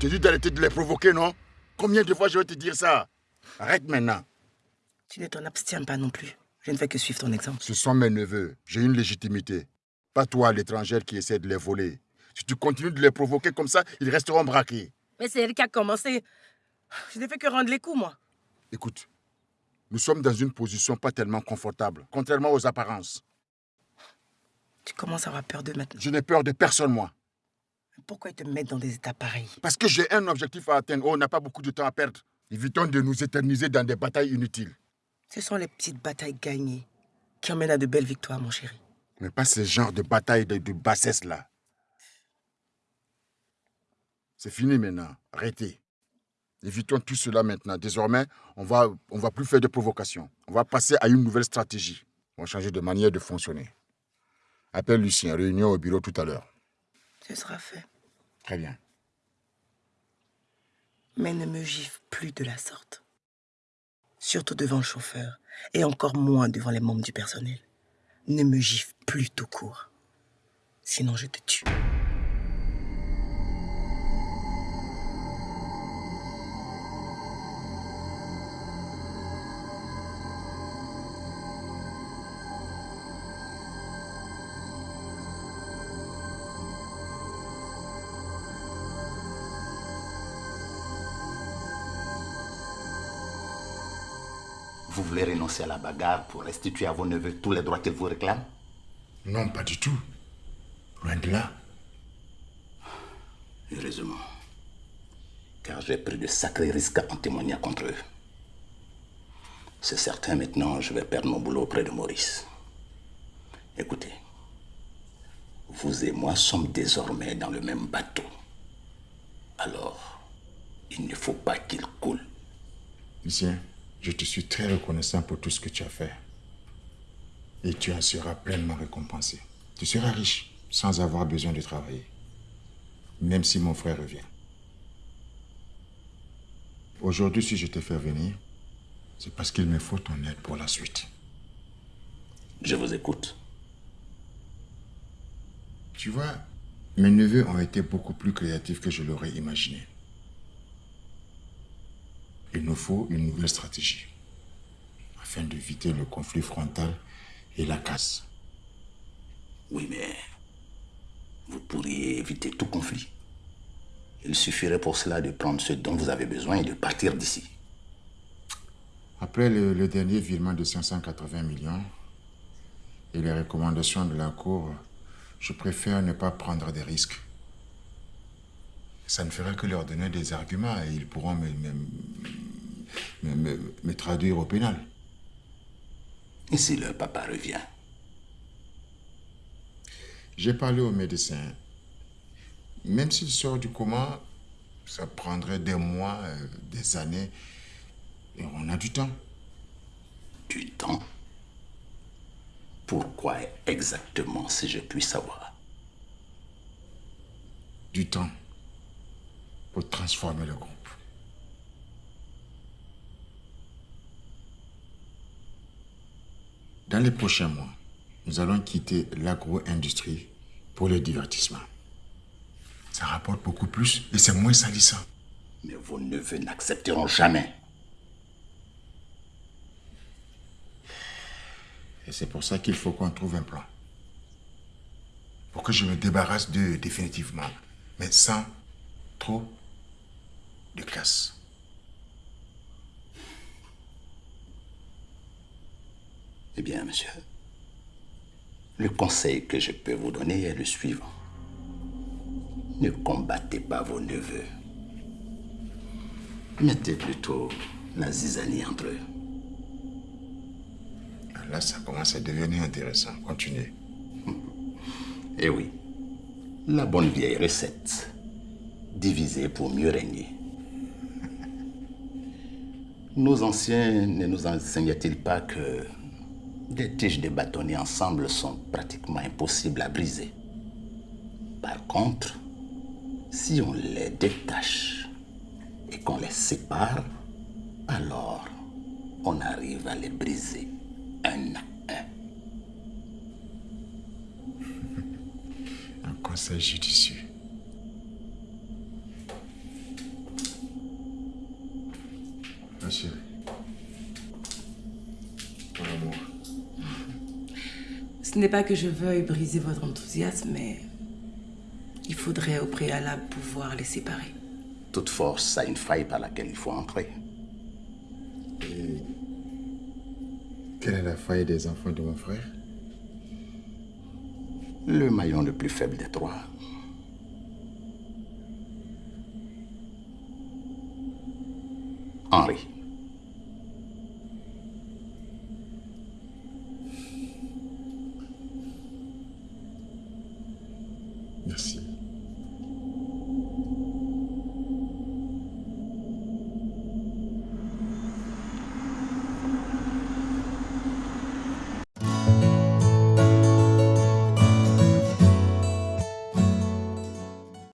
t'ai dit d'arrêter de les provoquer, non? Combien de fois je vais te dire ça? Arrête maintenant. Tu ne t'en abstiens pas non plus. Je ne fais que suivre ton exemple. Ce sont mes neveux. J'ai une légitimité. Pas toi, l'étrangère, qui essaie de les voler. Si tu continues de les provoquer comme ça, ils resteront braqués. Mais c'est elle qui a commencé. Je n'ai fait que rendre les coups, moi. Écoute, nous sommes dans une position pas tellement confortable, contrairement aux apparences. Tu commences à avoir peur d'eux maintenant. Je n'ai peur de personne, moi. Pourquoi ils te mettent dans des états pareils? Parce que j'ai un objectif à atteindre. Oh, on n'a pas beaucoup de temps à perdre. Évitons de nous éterniser dans des batailles inutiles. Ce sont les petites batailles gagnées qui emmènent à de belles victoires, mon chéri. Mais pas ce genre de bataille de, de bassesse là. C'est fini maintenant. Arrêtez. Évitons tout cela maintenant. Désormais, on va, on va plus faire de provocation. On va passer à une nouvelle stratégie. On va changer de manière de fonctionner. Appelle Lucien, réunion au bureau tout à l'heure. Ce sera fait. Très bien. Mais ne me gifle plus de la sorte. Surtout devant le chauffeur, et encore moins devant les membres du personnel. Ne me gifle plus tout court. Sinon, je te tue. Vous voulez renoncer à la bagarre pour restituer à vos neveux tous les droits qu'ils vous réclament? Non, pas du tout. Loin de là. Heureusement. Car j'ai pris de sacrés risques en témoignant contre eux. C'est certain maintenant, je vais perdre mon boulot auprès de Maurice. Écoutez, vous et moi sommes désormais dans le même bateau. Alors, il ne faut pas qu'il coule. Lucien, je te suis très reconnaissant pour tout ce que tu as fait. Et tu en seras pleinement récompensé. Tu seras riche sans avoir besoin de travailler. Même si mon frère revient. Aujourd'hui, si je te fais venir, c'est parce qu'il me faut ton aide pour la suite. Je vous écoute. Tu vois, mes neveux ont été beaucoup plus créatifs que je l'aurais imaginé. Il nous faut une nouvelle stratégie afin d'éviter le conflit frontal et la casse. Oui, mais vous pourriez éviter tout conflit. Il suffirait pour cela de prendre ce dont vous avez besoin et de partir d'ici. Après le, le dernier virement de 580 millions et les recommandations de la Cour, je préfère ne pas prendre des risques. Ça ne fera que leur donner des arguments et ils pourront me, me, me- me- me traduire au pénal. Et si le papa revient? J'ai parlé au médecin. Même s'il sort du coma, ça prendrait des mois, euh, des années. Et on a du temps. Du temps? Pourquoi exactement, si je puis savoir? Du temps pour transformer le groupe. Dans les prochains mois, nous allons quitter l'agro-industrie pour le divertissement. Ça rapporte beaucoup plus et c'est moins salissant. Mais vos neveux n'accepteront jamais. Et c'est pour ça qu'il faut qu'on trouve un plan. Pour que je me débarrasse d'eux définitivement, mais sans trop de casse. Eh bien, monsieur, le conseil que je peux vous donner est le suivant. Ne combattez pas vos neveux. Mettez plutôt la zizanie entre eux. Là, ça commence à devenir intéressant. Continuez. Eh oui, la bonne vieille recette. Diviser pour mieux régner. Nos anciens ne nous enseignaient-ils pas que des tiges de bâtonnets ensemble sont pratiquement impossibles à briser. Par contre, si on les détache et qu'on les sépare, alors on arrive à les briser un à un. Un conseil judicieux. Monsieur. Ce n'est pas que je veuille briser votre enthousiasme, mais il faudrait au préalable pouvoir les séparer. Toute force a une faille par laquelle il faut entrer. Quelle est la faille des enfants de mon frère? Le maillon le plus faible des trois. Henri.